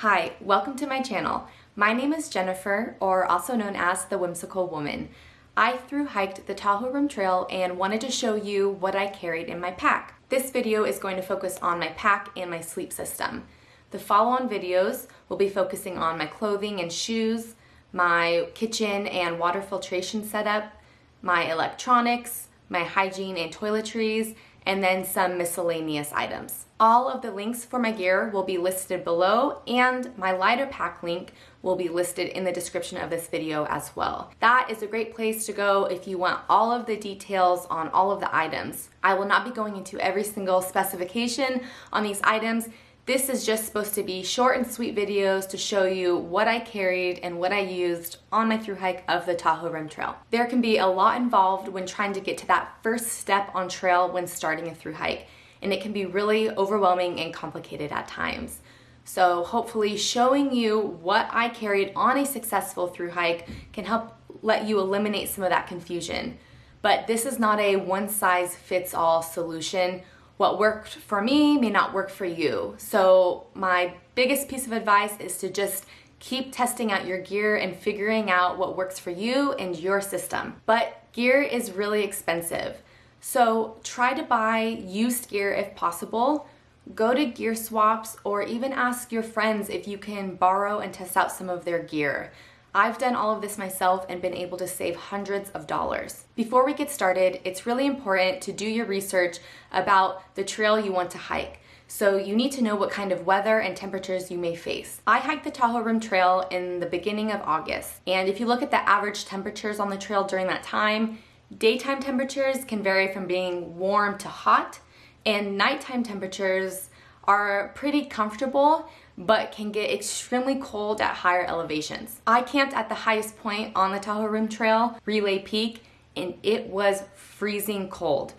Hi, welcome to my channel. My name is Jennifer, or also known as the Whimsical Woman. I through hiked the Tahoe Rim Trail and wanted to show you what I carried in my pack. This video is going to focus on my pack and my sleep system. The follow-on videos will be focusing on my clothing and shoes, my kitchen and water filtration setup, my electronics, my hygiene and toiletries, and then some miscellaneous items. All of the links for my gear will be listed below and my LighterPack link will be listed in the description of this video as well. That is a great place to go if you want all of the details on all of the items. I will not be going into every single specification on these items this is just supposed to be short and sweet videos to show you what I carried and what I used on my through hike of the Tahoe Rim Trail. There can be a lot involved when trying to get to that first step on trail when starting a through hike, and it can be really overwhelming and complicated at times. So hopefully showing you what I carried on a successful through hike can help let you eliminate some of that confusion. But this is not a one size fits all solution what worked for me may not work for you. So my biggest piece of advice is to just keep testing out your gear and figuring out what works for you and your system. But gear is really expensive. So try to buy used gear if possible. Go to gear swaps or even ask your friends if you can borrow and test out some of their gear. I've done all of this myself and been able to save hundreds of dollars. Before we get started, it's really important to do your research about the trail you want to hike. So you need to know what kind of weather and temperatures you may face. I hiked the Tahoe Rim Trail in the beginning of August. And if you look at the average temperatures on the trail during that time, daytime temperatures can vary from being warm to hot and nighttime temperatures are pretty comfortable but can get extremely cold at higher elevations. I camped at the highest point on the Tahoe Rim Trail, Relay Peak, and it was freezing cold.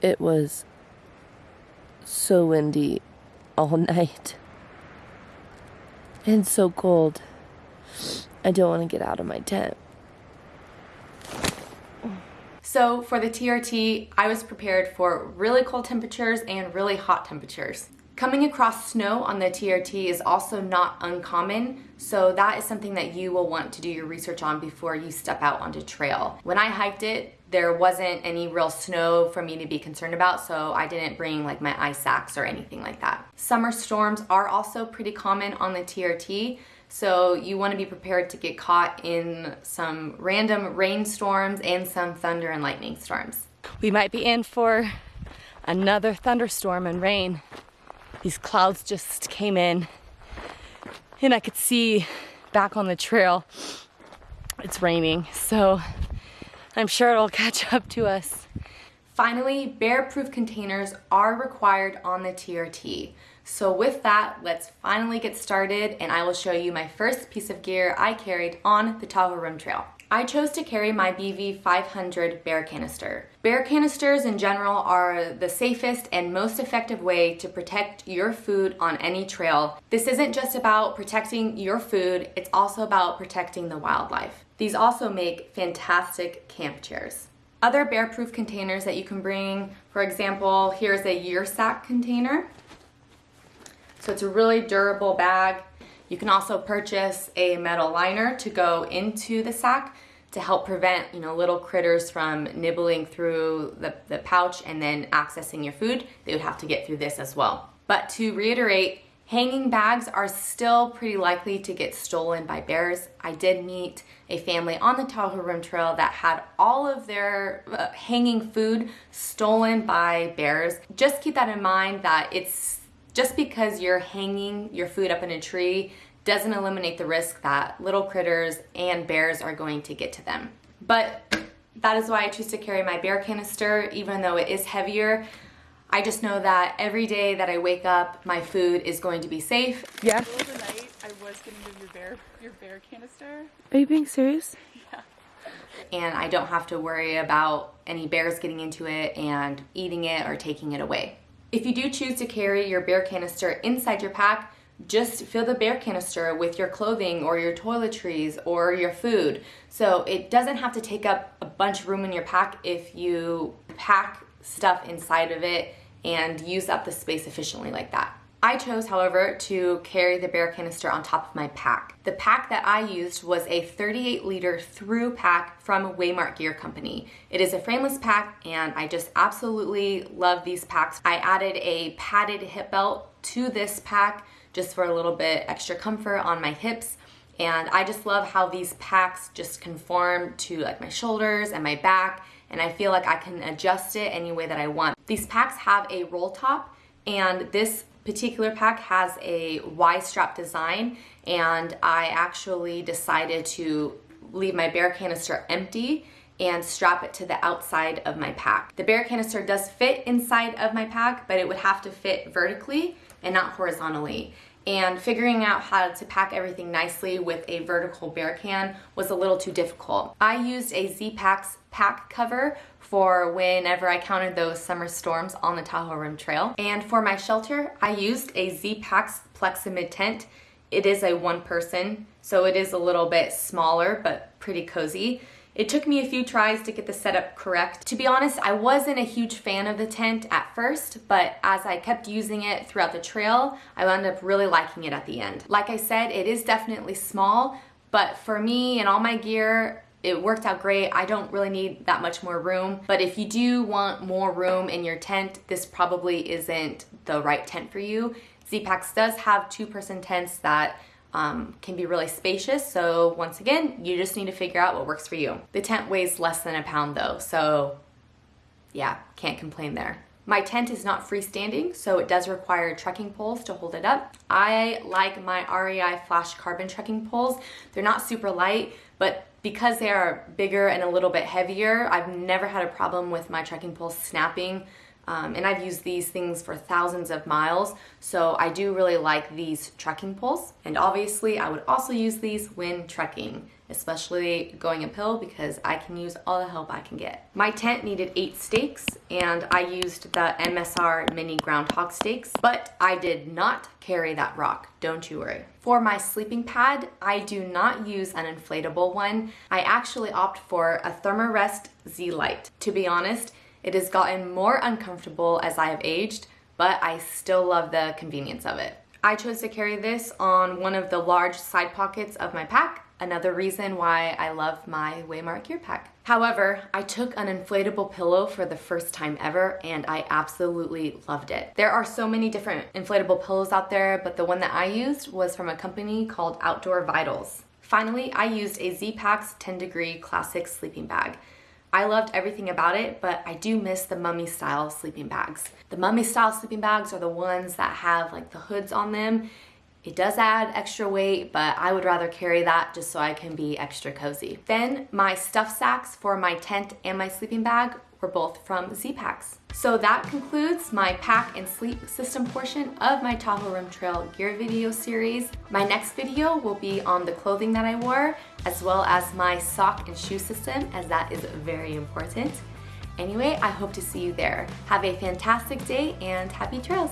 It was so windy all night and so cold. I don't want to get out of my tent. So for the TRT, I was prepared for really cold temperatures and really hot temperatures. Coming across snow on the TRT is also not uncommon, so that is something that you will want to do your research on before you step out onto trail. When I hiked it, there wasn't any real snow for me to be concerned about, so I didn't bring like my ice axe or anything like that. Summer storms are also pretty common on the TRT, so you want to be prepared to get caught in some random rainstorms and some thunder and lightning storms. We might be in for another thunderstorm and rain these clouds just came in and I could see back on the trail it's raining so I'm sure it'll catch up to us. Finally, bear-proof containers are required on the TRT. So with that, let's finally get started and I will show you my first piece of gear I carried on the Tahoe Rim Trail. I chose to carry my BV500 bear canister. Bear canisters in general are the safest and most effective way to protect your food on any trail. This isn't just about protecting your food, it's also about protecting the wildlife. These also make fantastic camp chairs. Other bear-proof containers that you can bring, for example, here's a Ursack container. So it's a really durable bag. You can also purchase a metal liner to go into the sack to help prevent you know little critters from nibbling through the, the pouch and then accessing your food. They would have to get through this as well. But to reiterate, hanging bags are still pretty likely to get stolen by bears. I did meet a family on the Tahoe Rim Trail that had all of their uh, hanging food stolen by bears. Just keep that in mind that it's just because you're hanging your food up in a tree doesn't eliminate the risk that little critters and bears are going to get to them. But that is why I choose to carry my bear canister, even though it is heavier. I just know that every day that I wake up, my food is going to be safe. Yeah. The the night, I was getting your bear, your bear canister. Are you being serious? Yeah. And I don't have to worry about any bears getting into it and eating it or taking it away. If you do choose to carry your bear canister inside your pack, just fill the bear canister with your clothing or your toiletries or your food. So it doesn't have to take up a bunch of room in your pack if you pack stuff inside of it and use up the space efficiently like that. I chose, however, to carry the bear canister on top of my pack. The pack that I used was a 38 liter through pack from Waymark Gear Company. It is a frameless pack and I just absolutely love these packs. I added a padded hip belt to this pack just for a little bit extra comfort on my hips. And I just love how these packs just conform to like my shoulders and my back and I feel like I can adjust it any way that I want. These packs have a roll top and this particular pack has a Y strap design and I actually decided to leave my bear canister empty and strap it to the outside of my pack. The bear canister does fit inside of my pack, but it would have to fit vertically and not horizontally. And figuring out how to pack everything nicely with a vertical bear can was a little too difficult. I used a Z-Packs pack cover for whenever I counted those summer storms on the Tahoe Rim Trail. And for my shelter, I used a Z-Packs Plexamid tent. It is a one person, so it is a little bit smaller, but pretty cozy. It took me a few tries to get the setup correct. To be honest, I wasn't a huge fan of the tent at first, but as I kept using it throughout the trail, I wound up really liking it at the end. Like I said, it is definitely small, but for me and all my gear, it worked out great. I don't really need that much more room, but if you do want more room in your tent, this probably isn't the right tent for you. Z-Packs does have two-person tents that um, can be really spacious. So once again, you just need to figure out what works for you. The tent weighs less than a pound though, so yeah, can't complain there. My tent is not freestanding, so it does require trekking poles to hold it up. I like my REI Flash Carbon trekking poles. They're not super light, but because they are bigger and a little bit heavier, I've never had a problem with my trekking poles snapping um, and I've used these things for thousands of miles, so I do really like these trekking poles. And obviously I would also use these when trekking, especially going uphill because I can use all the help I can get. My tent needed eight stakes and I used the MSR mini groundhog stakes, but I did not carry that rock, don't you worry. For my sleeping pad, I do not use an inflatable one. I actually opt for a Thermarest Z-Lite. To be honest, it has gotten more uncomfortable as I have aged, but I still love the convenience of it. I chose to carry this on one of the large side pockets of my pack, another reason why I love my Waymark gear pack. However, I took an inflatable pillow for the first time ever and I absolutely loved it. There are so many different inflatable pillows out there, but the one that I used was from a company called Outdoor Vitals. Finally, I used a Z-Packs 10 degree classic sleeping bag. I loved everything about it, but I do miss the mummy style sleeping bags. The mummy style sleeping bags are the ones that have like the hoods on them. It does add extra weight, but I would rather carry that just so I can be extra cozy. Then my stuff sacks for my tent and my sleeping bag were both from Z-Packs. So that concludes my pack and sleep system portion of my Tahoe Rim Trail gear video series. My next video will be on the clothing that I wore, as well as my sock and shoe system, as that is very important. Anyway, I hope to see you there. Have a fantastic day and happy trails.